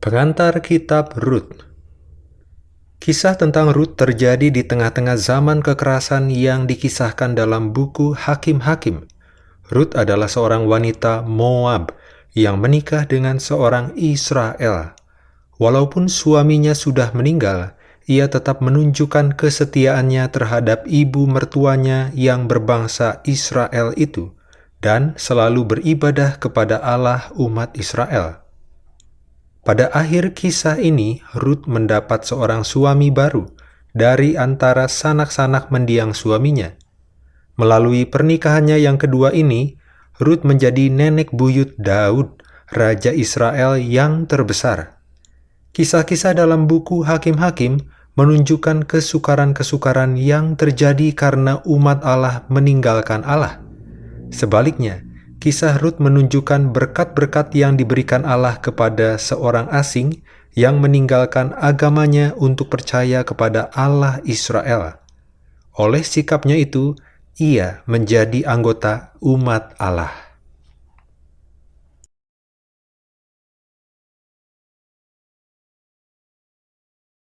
Pengantar Kitab Rut Kisah tentang Rut terjadi di tengah-tengah zaman kekerasan yang dikisahkan dalam buku Hakim-Hakim. Rut adalah seorang wanita Moab yang menikah dengan seorang Israel. Walaupun suaminya sudah meninggal, ia tetap menunjukkan kesetiaannya terhadap ibu mertuanya yang berbangsa Israel itu dan selalu beribadah kepada Allah umat Israel. Pada akhir kisah ini, Ruth mendapat seorang suami baru dari antara sanak-sanak mendiang suaminya. Melalui pernikahannya yang kedua ini, Ruth menjadi nenek buyut Daud, Raja Israel yang terbesar. Kisah-kisah dalam buku Hakim-Hakim menunjukkan kesukaran-kesukaran yang terjadi karena umat Allah meninggalkan Allah. Sebaliknya, kisah Rut menunjukkan berkat-berkat yang diberikan Allah kepada seorang asing yang meninggalkan agamanya untuk percaya kepada Allah Israel. Oleh sikapnya itu, ia menjadi anggota umat Allah.